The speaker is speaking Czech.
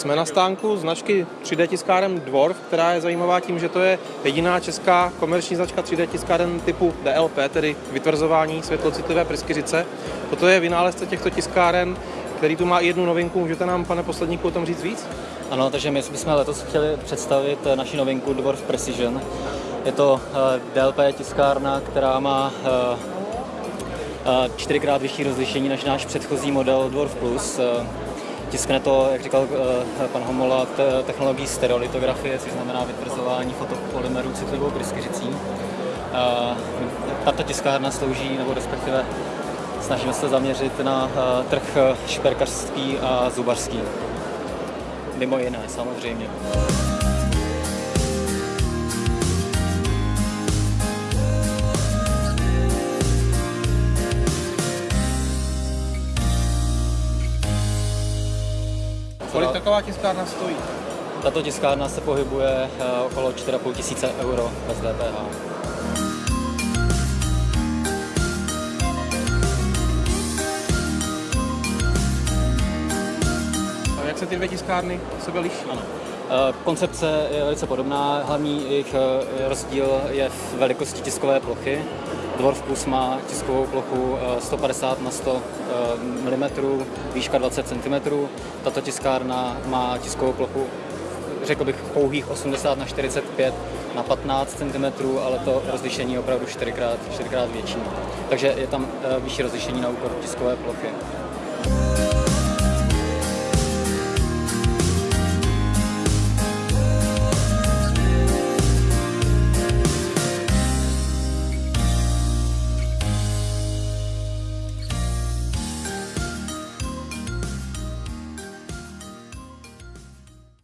Jsme na stánku značky 3D tiskáren Dwarf, která je zajímavá tím, že to je jediná česká komerční značka 3D tiskáren typu DLP, tedy vytvrzování světlocitlivé pryskyřice. Toto je vynálezce těchto tiskáren, který tu má i jednu novinku. Můžete nám, pane posledníku, o tom říct víc? Ano, takže my bychom letos chtěli představit eh, naši novinku Dwarf Precision. Je to eh, DLP tiskárna, která má eh, čtyřikrát vyšší rozlišení než náš předchozí model Dwarf Plus. Tiskne to, jak říkal eh, pan Homola, te- technologií stereolitografie, což znamená vytvrzování fotopolymerů citlivou pryskyřicí. Eh, Tato tiskárna slouží, nebo respektive snažíme se zaměřit na eh, trh šperkařský a zubařský. Mimo jiné, samozřejmě. Kolik taková tiskárna stojí? Tato tiskárna se pohybuje eh, okolo 4,5 tisíce euro bez DPH. Jak se ty dvě tiskárny sebe liší? Ano. Eh, Koncepce je velice podobná, hlavní jejich eh, rozdíl je v velikosti tiskové plochy. Dwarf Plus má tiskovou plochu eh, 150 na 100 mm, výška 20 cm. Tato tiskárna má tiskovou plochu, řekl bych, pouhých 80 na 45 na 15 cm, ale to rozlišení je opravdu 4x, 4x větší. Takže je tam eh, vyšší rozlišení na úkor tiskové plochy.